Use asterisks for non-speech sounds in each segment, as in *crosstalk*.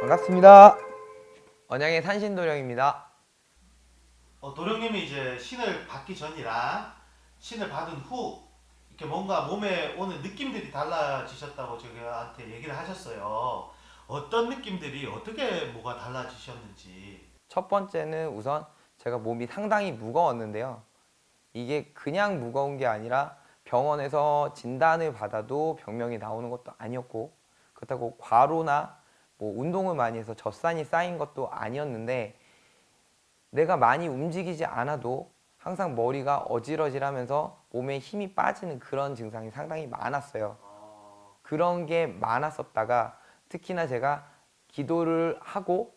반갑습니다. 언양의 산신도령입니다. 어, 도령님이 이제 신을 받기 전이랑 신을 받은 후 이렇게 뭔가 몸에 오는 느낌들이 달라지셨다고 저한테 얘기를 하셨어요. 어떤 느낌들이 어떻게 뭐가 달라지셨는지. 첫 번째는 우선 제가 몸이 상당히 무거웠는데요. 이게 그냥 무거운 게 아니라 병원에서 진단을 받아도 병명이 나오는 것도 아니었고 그렇다고 과로나 뭐 운동을 많이 해서 젖산이 쌓인 것도 아니었는데 내가 많이 움직이지 않아도 항상 머리가 어질어질하면서 몸에 힘이 빠지는 그런 증상이 상당히 많았어요. 어, 그런 게 많았었다가 특히나 제가 기도를 하고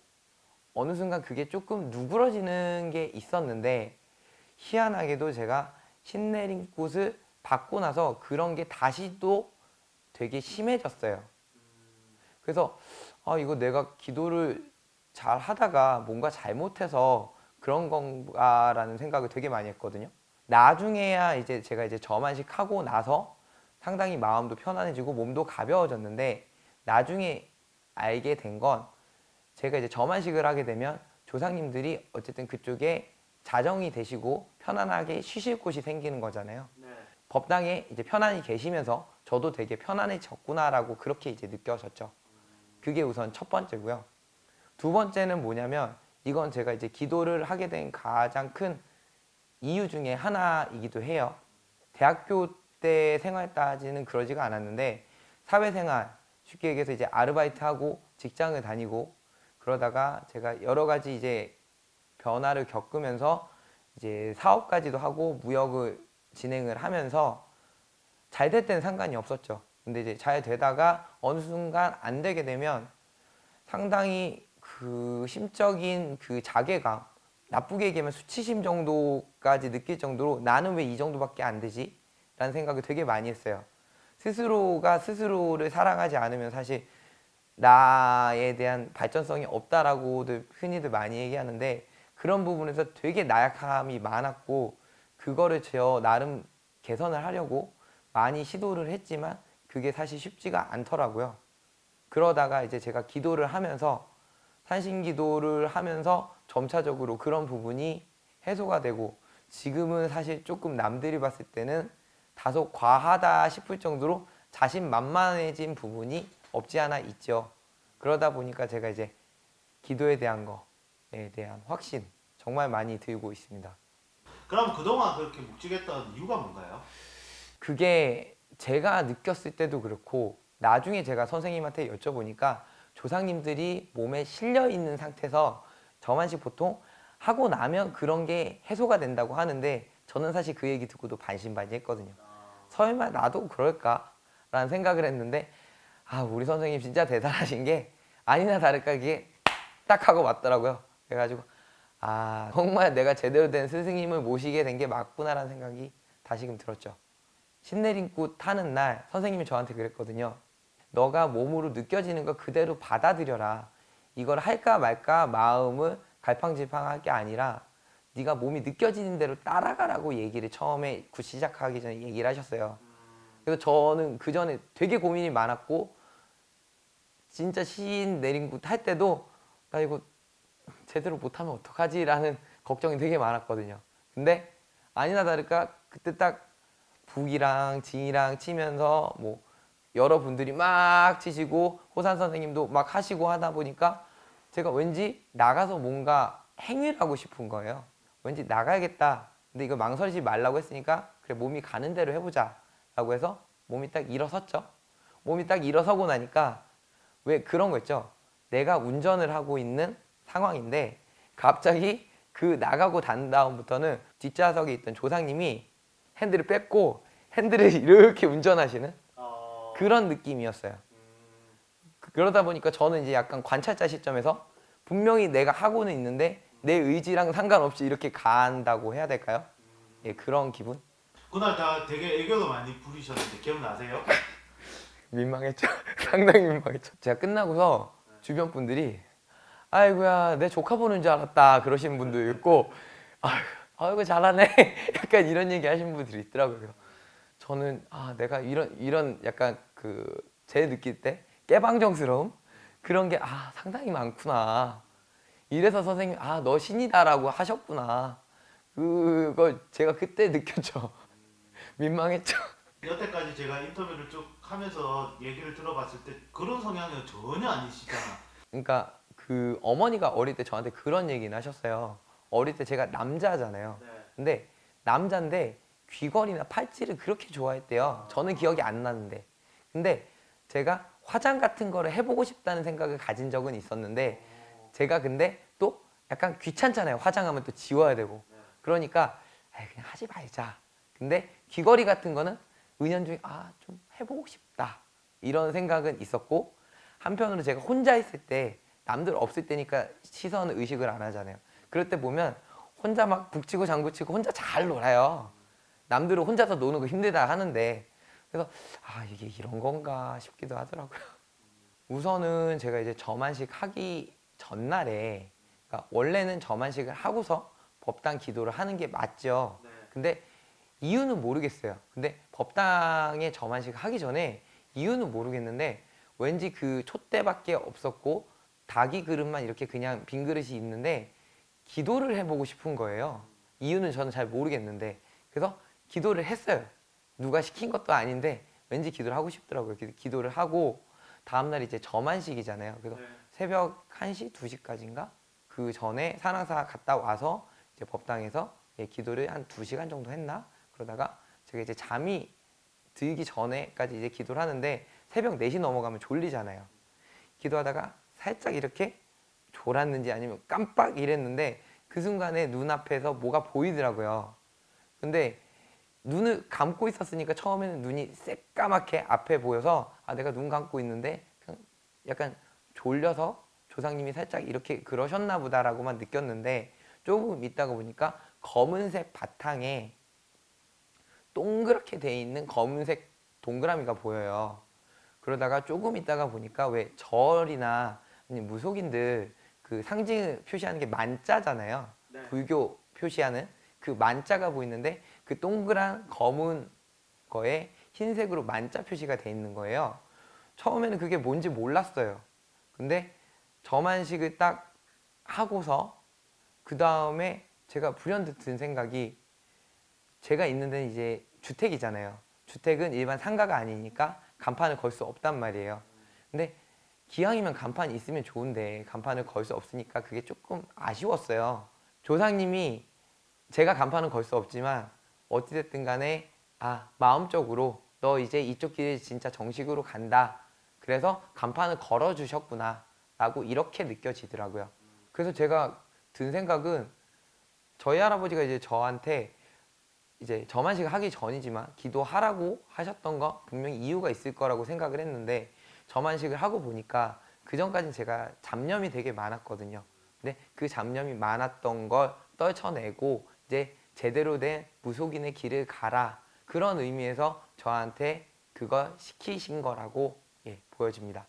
어느 순간 그게 조금 누그러지는 게 있었는데 희한하게도 제가 신내린 곳을 받고 나서 그런 게 다시 또 되게 심해졌어요. 그래서 아 이거 내가 기도를 잘 하다가 뭔가 잘못해서 그런 건가라는 생각을 되게 많이 했거든요. 나중에야 이제 제가 이제 저만식 하고 나서 상당히 마음도 편안해지고 몸도 가벼워졌는데 나중에 알게 된 건 제가 이제 저만식을 하게 되면 조상님들이 어쨌든 그쪽에 자정이 되시고 편안하게 쉬실 곳이 생기는 거잖아요. 네. 법당에 이제 편안히 계시면서 저도 되게 편안해졌구나라고 그렇게 이제 느껴졌죠. 그게 우선 첫 번째고요. 두 번째는 뭐냐면 이건 제가 이제 기도를 하게 된 가장 큰 이유 중에 하나이기도 해요. 대학교 때 생활 따지는 그러지가 않았는데 사회생활 쉽게 얘기해서 이제 아르바이트하고 직장을 다니고 그러다가 제가 여러 가지 이제 변화를 겪으면서 이제 사업까지도 하고 무역을 진행을 하면서 잘 될 때는 상관이 없었죠. 근데 이제 잘 되다가 어느 순간 안 되게 되면 상당히 그 심적인 그 자괴감 나쁘게 얘기하면 수치심 정도까지 느낄 정도로 나는 왜 이 정도밖에 안 되지? 라는 생각을 되게 많이 했어요. 스스로가 스스로를 사랑하지 않으면 사실 나에 대한 발전성이 없다라고들 흔히들 많이 얘기하는데 그런 부분에서 되게 나약함이 많았고 그거를 저 나름 개선을 하려고 많이 시도를 했지만 그게 사실 쉽지가 않더라고요. 그러다가 이제 제가 기도를 하면서 산신 기도를 하면서 점차적으로 그런 부분이 해소가 되고 지금은 사실 조금 남들이 봤을 때는 다소 과하다 싶을 정도로 자신 만만해진 부분이 없지 않아 있죠. 그러다 보니까 제가 이제 기도에 대한 거에 대한 확신 정말 많이 들고 있습니다. 그럼 그동안 그렇게 묵직했던 이유가 뭔가요? 그게 제가 느꼈을 때도 그렇고 나중에 제가 선생님한테 여쭤보니까 조상님들이 몸에 실려 있는 상태에서 저만식 보통 하고 나면 그런 게 해소가 된다고 하는데 저는 사실 그 얘기 듣고도 반신반의했거든요. 설마 나도 그럴까? 라는 생각을 했는데 아 우리 선생님 진짜 대단하신 게 아니나 다를까 이게 딱 하고 맞더라고요. 그래가지고 아 정말 내가 제대로 된 스승님을 모시게 된 게 맞구나라는 생각이 다시금 들었죠. 신내림굿 하는 날 선생님이 저한테 그랬거든요. 너가 몸으로 느껴지는 거 그대로 받아들여라. 이걸 할까 말까 마음을 갈팡질팡할 게 아니라 네가 몸이 느껴지는 대로 따라가라고 얘기를 처음에 굿 시작하기 전에 얘기를 하셨어요. 그래서 저는 그 전에 되게 고민이 많았고 진짜 시인 내린 곳할 때도 나 이거 제대로 못하면 어떡하지? 라는 걱정이 되게 많았거든요. 근데 아니나 다를까 그때 딱 북이랑 진이랑 치면서 뭐 여러분들이 막 치시고 호산 선생님도 막 하시고 하다 보니까 제가 왠지 나가서 뭔가 행위를 하고 싶은 거예요. 왠지 나가야겠다. 근데 이거 망설이지 말라고 했으니까 그래 몸이 가는 대로 해보자 라고 해서 몸이 딱 일어섰죠. 몸이 딱 일어서고 나니까 왜 그런 거 있죠. 내가 운전을 하고 있는 상황인데 갑자기 그 나가고 단 다음부터는 뒷좌석에 있던 조상님이 핸들을 뺐고 핸들을 *laughs* 이렇게 운전하시는 어... 그런 느낌이었어요. 음... 그러다 보니까 저는 이제 약간 관찰자 시점에서 분명히 내가 하고는 있는데 내 의지랑 상관없이 이렇게 간다고 해야 될까요? 예, 그런 기분? 그날 다 되게 애교도 많이 부리셨는데 기억나세요? 민망했죠. *laughs* 상당히 민망했죠. 제가 끝나고서 주변 분들이 아이고야 내 조카 보는 줄 알았다 그러시는 분도 있고 아이고, 아이고 잘하네 *laughs* 약간 이런 얘기 하시는 분들이 있더라고요 저는 아 내가 이런 이런 약간 그 제 느낄 때 깨방정스러움 그런 게 아 상당히 많구나 이래서 선생님 아 너 신이다라고 하셨구나 그걸 제가 그때 *laughs* 느꼈죠 민망했죠 여태까지 제가 인터뷰를 쭉 하면서 얘기를 들어봤을 때 그런 성향은 전혀 아니시잖아. 그러니까 그 어머니가 어릴 때 저한테 그런 얘기는 하셨어요 어릴 때 제가 남자잖아요 네. 근데 남자인데 귀걸이나 팔찌를 그렇게 좋아했대요. 저는 기억이 안 나는데. 근데 제가 화장 같은 거를 해보고 싶다는 생각을 가진 적은 있었는데 제가 근데 또 약간 귀찮잖아요. 화장하면 또 지워야 되고. 그러니까 에이, 그냥 하지 말자. 근데 귀걸이 같은 거는 은연중에 아 좀 해보고 싶다. 이런 생각은 있었고 한편으로 제가 혼자 있을 때 남들 없을 때니까 시선 의식을 안 하잖아요. 그럴 때 보면 혼자 막 북치고 장구치고 혼자 잘 놀아요. 남들은 혼자서 노는 거 힘들다 하는데 그래서 아 이게 이런 건가 싶기도 하더라고요. 우선은 제가 이제 저만식 하기 전날에 그러니까 원래는 저만식을 하고서 법당 기도를 하는 게 맞죠. 네. 근데 이유는 모르겠어요. 근데 법당에 저만식 하기 전에 이유는 모르겠는데 왠지 그 촛대밖에 없었고 닭이 그릇만 이렇게 그냥 빈 그릇이 있는데 기도를 해보고 싶은 거예요. 이유는 저는 잘 모르겠는데 그래서 기도를 했어요. 누가 시킨 것도 아닌데 왠지 기도를 하고 싶더라고요. 기도를 하고 다음날 이제 저만식이잖아요. 그래서 네. 새벽 1시, 2시까지인가? 그 전에 산악사 갔다 와서 이제 법당에서 예, 기도를 한 2시간 정도 했나? 그러다가 제가 이제 잠이 들기 전에까지 이제 기도를 하는데 새벽 4시 넘어가면 졸리잖아요. 기도하다가 살짝 이렇게 졸았는지 아니면 깜빡 이랬는데 그 순간에 눈앞에서 뭐가 보이더라고요. 근데 눈을 감고 있었으니까 처음에는 눈이 새까맣게 앞에 보여서 아 내가 눈 감고 있는데 약간 졸려서 조상님이 살짝 이렇게 그러셨나 보다라고만 느꼈는데 조금 있다가 보니까 검은색 바탕에 동그랗게 돼 있는 검은색 동그라미가 보여요. 그러다가 조금 있다가 보니까 왜 절이나 무속인들 그 상징 표시하는 게 만자잖아요. 네. 불교 표시하는 그 만자가 보이는데 그 동그란 검은 거에 흰색으로 만자 표시가 돼 있는 거예요. 처음에는 그게 뭔지 몰랐어요. 근데 저만식을 딱 하고서 그 다음에 제가 불현듯 든 생각이 제가 있는 데는 이제 주택이잖아요. 주택은 일반 상가가 아니니까 간판을 걸 수 없단 말이에요. 근데 기왕이면 간판이 있으면 좋은데 간판을 걸 수 없으니까 그게 조금 아쉬웠어요. 조상님이 제가 간판은 걸 수 없지만 어찌됐든 간에 아 마음적으로 너 이제 이쪽 길을 진짜 정식으로 간다. 그래서 간판을 걸어 주셨구나 라고 이렇게 느껴지더라고요. 그래서 제가 든 생각은 저희 할아버지가 이제 저한테 이제 저만식 하기 전이지만 기도하라고 하셨던 거 분명히 이유가 있을 거라고 생각을 했는데 저만식을 하고 보니까 그 전까지는 제가 잡념이 되게 많았거든요. 근데 그 잡념이 많았던 걸 떨쳐내고 이제 제대로 된 무속인의 길을 가라 그런 의미에서 저한테 그걸 시키신 거라고 예, 보여집니다.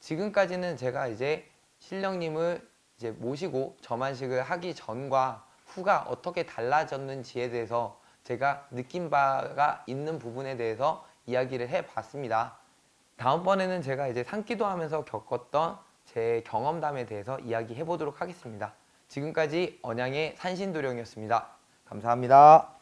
지금까지는 제가 이제 신령님을 이제 모시고 저만식을 하기 전과 후가 어떻게 달라졌는지에 대해서 제가 느낀 바가 있는 부분에 대해서 이야기를 해봤습니다. 다음번에는 제가 이제 산기도 하면서 겪었던 제 경험담에 대해서 이야기해 보도록 하겠습니다. 지금까지 언양의 산신도령이었습니다. 감사합니다.